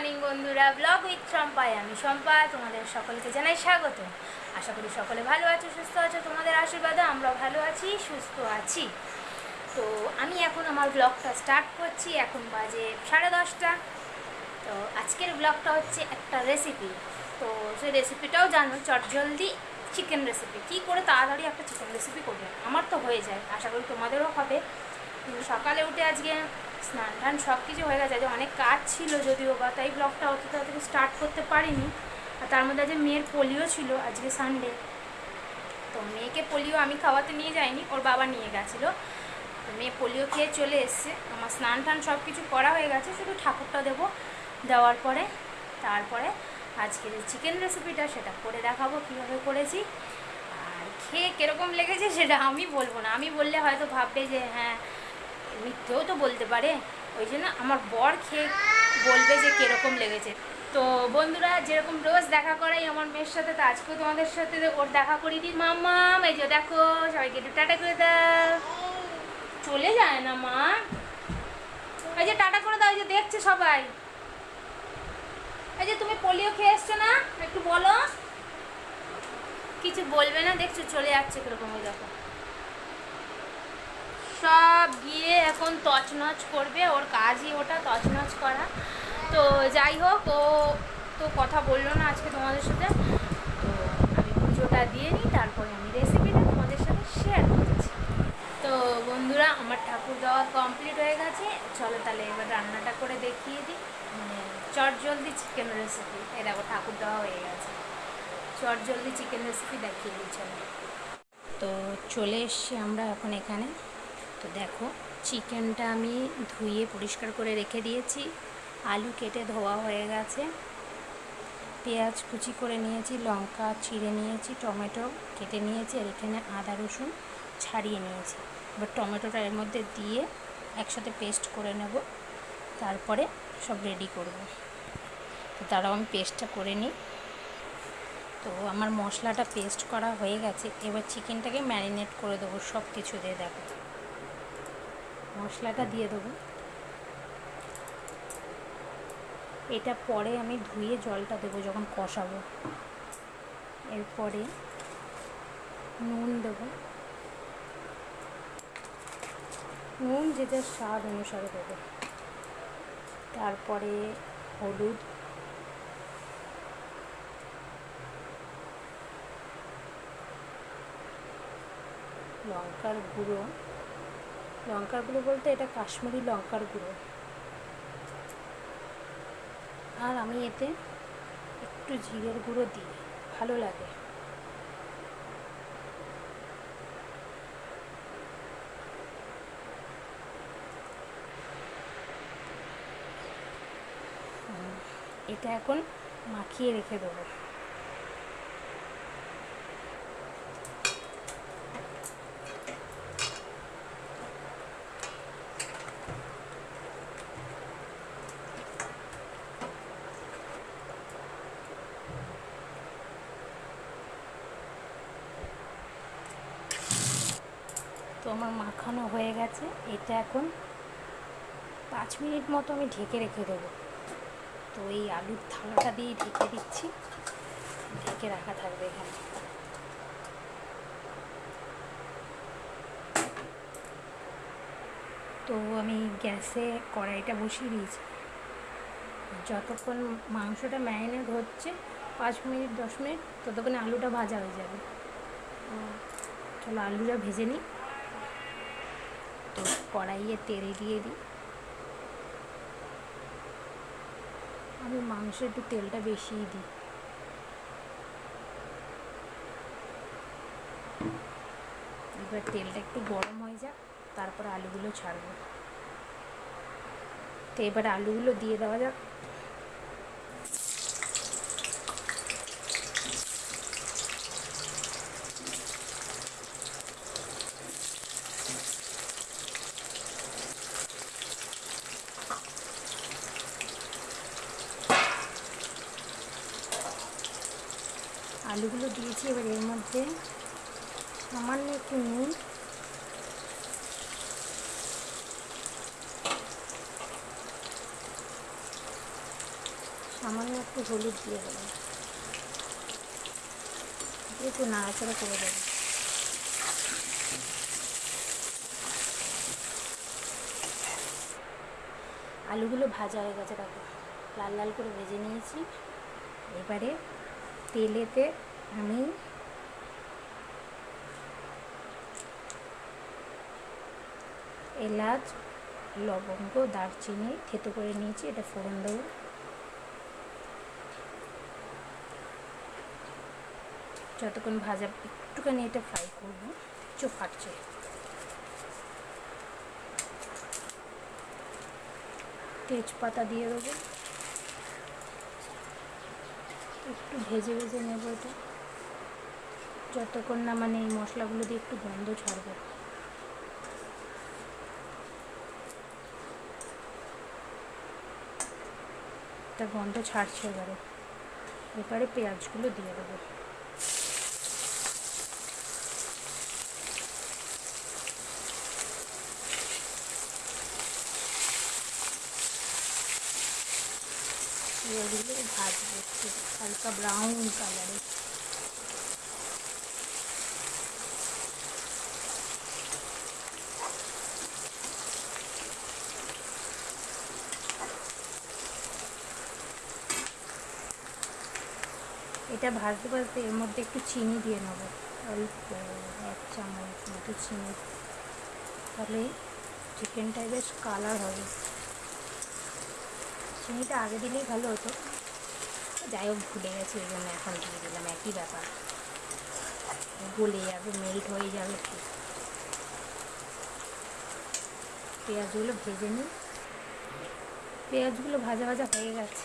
Morning বন্ধুরা। Blog with সম্পায় আমি সম্পা তোমাদের সকলকে জানাই স্বাগত। আশা করি সকলে ভালো আছো, সুস্থ আছো, তোমাদের আশীর্বাদে আমরা ভালো আছি, সুস্থ আছি। তো আমি এখন আমার ব্লগটা স্টার্ট করছি, এখন বাজে সাড়ে দশটা। তো আজকের ব্লগটা হচ্ছে একটা রেসিপি তো সেই রেসিপিটাও জানো চটজলদি চিকেন রেসিপি কী করে তাড়াতাড়ি একটা চিকেন রেসিপি করবে? আমার তো হয়ে যায়, আশা করি তোমাদেরও হবে। কিন্তু সকালে উঠে আজকে স্নান টান সব কিছু হয়ে গেছে। আজকে অনেক কাজ ছিল যদিও বা, তাই ব্লগটা অত তাড়াতাড়ি স্টার্ট করতে পারিনি। আর তার মধ্যে আজকে মেয়ের পোলিও ছিল আজকে সানডে তো মেয়েকে পোলিও আমি খাওয়াতে নিয়ে যাইনি, ওর বাবা নিয়ে গেছিল। তো মেয়ে পোলিও খেয়ে চলে এসছে। আমার স্নান টান সব কিছু করা হয়ে গেছে, শুধু ঠাকুরটা দেবো দেওয়ার পরে। তারপরে আজকে যে চিকেন রেসিপিটা সেটা করে দেখাবো কীভাবে করেছি। আর খেয়ে কীরকম লেগেছে, সেটা আমি বলব না। আমি বললে হয়তো ভাববে যে হ্যাঁ মিথ্যেও তো বলতে পারে। ওই জন্য আমার বর খেয়ে বলবে যে কীরকম লেগেছে। তো বন্ধুরা, যেরকম রোজ দেখা করাই আমার মেয়ের সাথে, তো আজকেও তোমাদের সাথে ওর দেখা করিয়ে দিই মাম্মা, এই যে দেখো, সবাইকে একটু টাটা করে দাও। চলে যায় না মা? এই যে টাটা করে দাও, এই যে দেখছে সবাই। এই যে তুমি পোলিও খেয়ে এসছো না? একটু বলো। কিছু বলবে না, দেখছ, চলে যাচ্ছে কীরকম ওই দেখো। সব গিয়ে এখন তছনছ করবে, ওর কাজই ওটা, তছনছ করা। তো যাই হোক, ও তো কথা বলল না আজকে তোমাদের সাথে। তো আমি পুজোটা দিয়ে নিই, তারপরে আমি রেসিপিটা তোমাদের সাথে শেয়ার করছি। তো বন্ধুরা, আমার ঠাকুর দেওয়া কমপ্লিট হয়ে গেছে। চলো তাহলে এবার রান্নাটা করে দেখিয়ে দিই। মানে চট জলদি চিকেন রেসিপি এই দেখো ঠাকুর দেওয়া হয়ে গেছে। চট জলদি চিকেন রেসিপি দেখিয়ে দিই, চলো। তো চলে এসছি আমরা এখন এখানে। তো দেখো, চিকেনটা আমি ধুয়ে পরিষ্কার করে রেখে দিয়েছি। আলু কেটে ধোয়া হয়ে গেছে। পেঁয়াজ কুচি করে নিয়েছি, লঙ্কা চিড়ে নিয়েছি, টমেটো কেটে নিয়েছি, আর এখানে আদা রসুন ছাড়িয়ে নিয়েছি। এবার টমেটোটা এর মধ্যে দিয়ে একসাথে পেস্ট করে নেব। তারপরে সব রেডি করব। তো তারাও আমি পেস্টটা করে নিই। তো আমার মশলাটা পেস্ট করা হয়ে গেছে। এবার চিকেনটাকে ম্যারিনেট করে দেবো সব কিছু দিয়ে, দেখো। মশলাটা দিয়ে দেবো। এটা পরে আমি ধুয়ে জলটা দেবো যখন কষাবো। এরপরে নুন দেবো। নুন যে যার স্বাদ অনুসারে দেবো। তারপরে হলুদ। লঙ্কার গুঁড়ো। লঙ্কার গুঁড়ো বলতে এটা কাশ্মীরি লঙ্কার গুঁড়ো। আর আমি এতে একটু জিরের গুঁড়ো দিই, ভালো লাগে। এটা এখন মাখিয়ে রেখে দেবো। তো আমার মাখানো হয়ে গেছে। এটা এখন পাঁচ মিনিট মতো আমি ঢেকে রেখে দেবো। তো এই আলুর থালাটা দিয়ে ঢেকে দিচ্ছি। ঢেকে রাখা থাকবে এখানে। তো আমি গ্যাসে কড়াইটা বসিয়ে দিয়েছি। যতক্ষণ মাংসটা ম্যারিনেট হচ্ছে, পাঁচ মিনিট, দশ মিনিট, ততক্ষণে আলুটা ভাজা হয়ে যাবে। চলো আলুটা ভেজে নিই। তো কড়াইয়ে তেল দিয়ে দিই। আমি মাংসে একটু তেলটা বেশিই দিই। এবার তেলটা একটু গরম হয়ে যাক, তারপরে আলুগুলো ছাড়বো। তো এবার আলুগুলো দিয়ে দেওয়া যাক। আলুগুলো দিয়েছি, এবার এর মধ্যে সামান্য একটু নুন। সামান্য একটু হলুদ দিয়ে দেবো। একটু নাড়াচাড়া করে দেবো। আলুগুলো ভাজা হয়ে গেছে, দেখো। লাল লাল করে ভেজে নিয়েছি। এবারে তেলেতে আমি এলাচ, লবঙ্গ, দারচিনি থেতো করে নিয়েছি, এটা ফোড়ন দেবো। যতক্ষণ ভাজা, একটুখানি এটা ফ্রাই করব চোখ ফাটছে। তেজপাতা দিয়ে দেবো। একটু ভেজে ভেজে নেব এটা। যতক্ষণ না মানে এই মশলাগুলো দিয়ে একটু গন্ধ ছাড়বে। তার গন্ধ ছাড়ছে এবারে। এবারে পেঁয়াজগুলো দিয়ে দেবো পেঁয়াজগুলো ভাজবো একটু হালকা ব্রাউন এটা ভাজতে ভাজতে এর মধ্যে একটু চিনি দিয়ে নেব। অল্প, এক চামচ মতো চিনি। তাহলে চিকেনটায় বেশ কালার হবে। চিনিটা আগে দিলেই ভালো হতো। যাই হোক ভুলে গেছি ওই জন্য এখন দিয়ে দিলাম, একই ব্যাপার। গলে যাবে মেল্ট হয়ে যাবে পেঁয়াজগুলো ভেজে নিই। পেঁয়াজগুলো ভাজা ভাজা হয়ে গেছে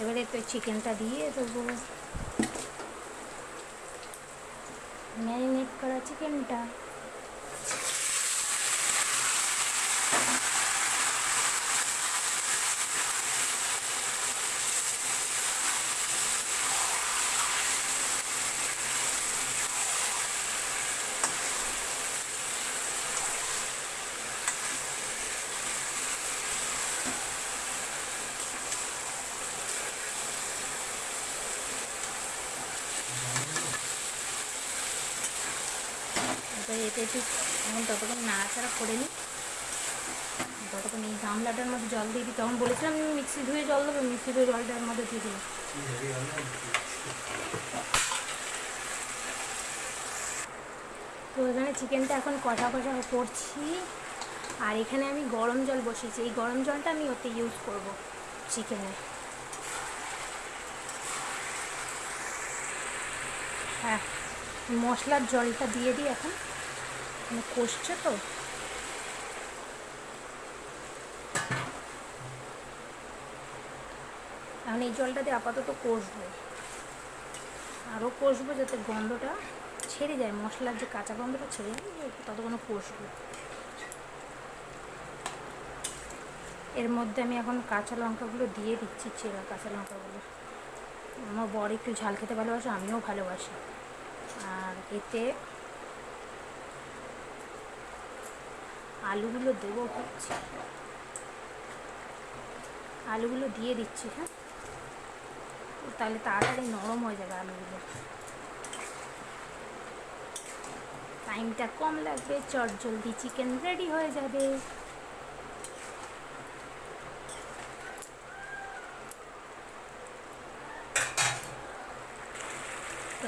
এবারে তো চিকেনটা দিয়ে দেবো। ম্যারিনেট করা চিকেনটা এবার এতে একটু এখন ততক্ষণ নাড়াচাড়া করে নিই ততক্ষণ এই গামলাটার মধ্যে জল দিয়ে দিই, তখন বলেছিলাম আমি মিক্সি ধুয়ে জল দেবো মিক্সি ধুয়ে জলটার মধ্যে দিয়ে দিই তো এখানে চিকেনটা এখন কষা কষা করছি আর এখানে আমি গরম জল বসিয়েছি। এই গরম জলটা আমি ওতে ইউজ করব চিকেনে। হ্যাঁ মশলার জলটা দিয়ে দিই এখন। মানে কষছে তো। এখন এই জলটা দিয়ে আপাতত কষবো। আরও কষবো যাতে গন্ধটা ছেড়ে যায়, মশলার যে কাঁচা গন্ধটা ছেড়ে যায় ততক্ষণ কষবো। এর মধ্যে আমি এখন কাঁচা লঙ্কাগুলো দিয়ে দিচ্ছি, চেরা কাঁচা লঙ্কাগুলো। আমার বর একটু ঝাল খেতে ভালোবাসে, আমিও ভালোবাসি। আর এতে আলুগুলো দেবো হচ্ছে আলুগুলো দিয়ে দিচ্ছি হ্যাঁ? তাহলে তাড়াতাড়ি নরম হয়ে যাবে আলুগুলো। টাইমটা কম লাগবে চট জলদি চিকেন রেডি হয়ে যাবে।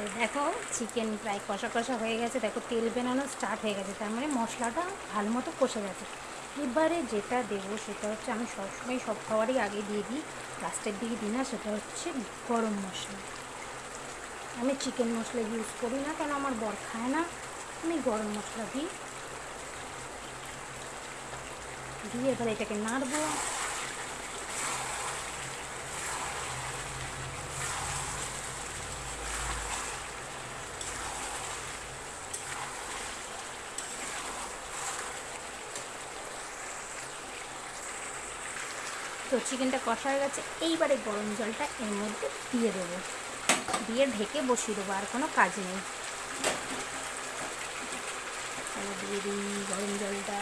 তো দেখো চিকেন প্রায় কষা কষা হয়ে গেছে। দেখো, তেল বেনানো স্টার্ট হয়ে গেছে। তার মানে মশলাটা ভালো মতো কষে গেছে। এবারে যেটা দেবো সেটা হচ্ছে আমি সবসময় সব খাবারই আগে দিয়ে দিই। লাস্টের দিকে দিই না, সেটা হচ্ছে গরম মশলা। আমি চিকেন মশলা ইউজ করি না, কেন আমার বর খায় না। আমি গরম মশলা দিই। দিয়ে এবার এটাকে নাড়বো। তো চিকেনটা কষা হয়ে গেছে। এইবারে গরম জলটা এর মধ্যে দিয়ে দেবো। দিয়ে ঢেকে বসিয়ে দেবো, আর কোনো কাজ নেই। দিয়ে দিই গরম জলটা।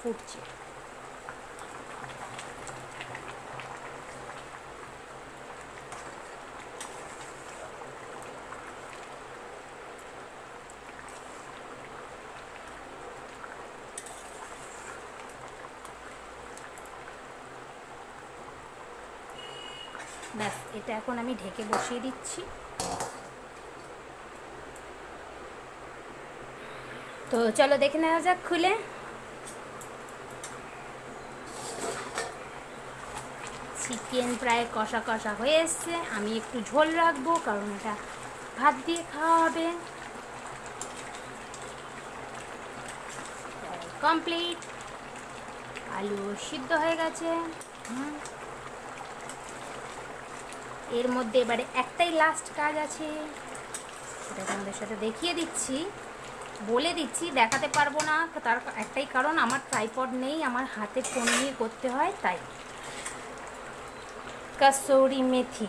ফুটছে। ব্যাস, এটা এখন আমি ঢেকে বসিয়ে দিচ্ছি। তো চলো দেখে নেওয়া যাক খুলে। চিকেন প্রায় কষা কষা হয়ে এসছে। আমি একটু ঝোল রাখব, কারণ এটা ভাত দিয়ে খাওয়া হবে। কমপ্লিট আলু সিদ্ধ হয়ে গেছে। হুম। এর মধ্যে এবারে একটাই লাস্ট কাজ আছে। সেটা তোমাদের সাথে দেখিয়ে দিচ্ছি, বলে দিচ্ছি, দেখাতে পারব না। তার একটাই কারণ, আমার ট্রাইপড নেই, আমার হাতে ফোন নিয়ে করতে হয়, তাই। কাসৌরি মেথি।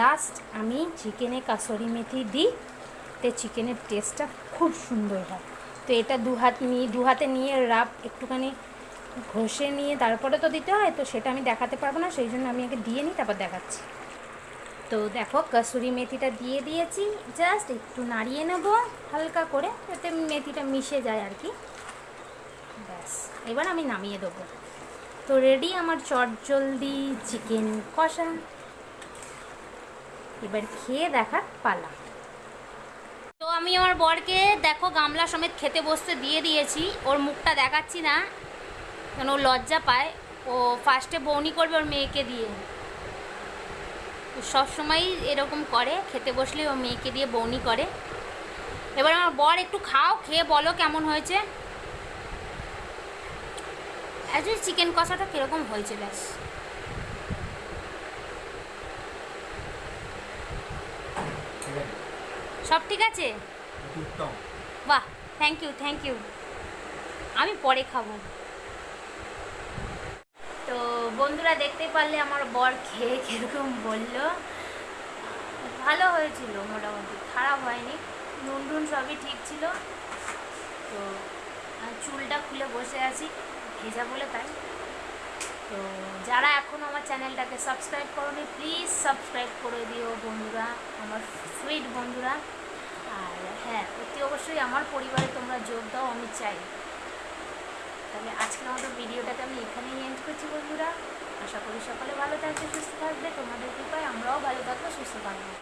লাস্ট আমি চিকেনে কাসৌরি মেথি দিই, তে চিকেনের টেস্টটা খুব সুন্দর হয়। তো এটা দু হাত নিয়ে, দু হাতে নিয়ে রাব একটুখানি ঘষে নিয়ে, তারপরে তো দিতে হয়, তো সেটা আমি দেখাতে পারব না, সেই জন্য আমি আগে দিয়ে নিই, তারপর দেখাচ্ছি। তো দেখো কসুরি মেথিটা দিয়ে দিয়েছি জাস্ট একটু নাড়িয়ে নেব হালকা করে, যাতে মেথিটা মিশে যায় আর কি। ব্যাস, এবার আমি নামিয়ে দেবো। তো রেডি আমার চটজলদি চিকেন কষা। এবার খেয়ে দেখার পালা। তো আমি আমার বরকে দেখো গামলা সমেত খেতে বসতে দিয়ে দিয়েছি, ওর মুখটা দেখাচ্ছি না কেন ও লজ্জা পায়। ও ফার্স্টে বৌনি করবে ওর মেয়েকে দিয়ে। সব সময় এরকম করে খেতে বসলে ও মেয়েকে দিয়ে বৌনি করে। এবার আমার বর একটু খাও খেয়ে বলো কেমন হয়েছে। অ্যাকচুয়ালি চিকেন কষাটা কীরকম হয়েছে ব্যাস। সব ঠিক আছে? বাহ থ্যাংক ইউ থ্যাংক ইউ আমি পরে খাব। তো বন্ধুরা দেখতে পারলে আমার বর খেয়ে কীরকম বলল। ভালো হয়েছিল মোটামুটি, খারাপ হয়নি নুন টুন সবই ঠিক ছিল। তো চুলটা খুলে বসে আছি, ভেজা বলে তাই। তো যারা এখনও আমার চ্যানেলটাকে সাবস্ক্রাইব করোনি প্লিজ সাবস্ক্রাইব করে দিও বন্ধুরা, আমার সুইট বন্ধুরা। আর হ্যাঁ অতি অবশ্যই আমার পরিবারে তোমরা যোগ দাও, আমি চাই। তাহলে আজকের আমাদের ভিডিওটাকে আমি এখানেই এন্ড করছি বন্ধুরা। আশা করি সকালে ভালো থাকবে, সুস্থ থাকবে। তোমাদের কৃপায় আমরাও ভালো থাকব, সুস্থ থাকব।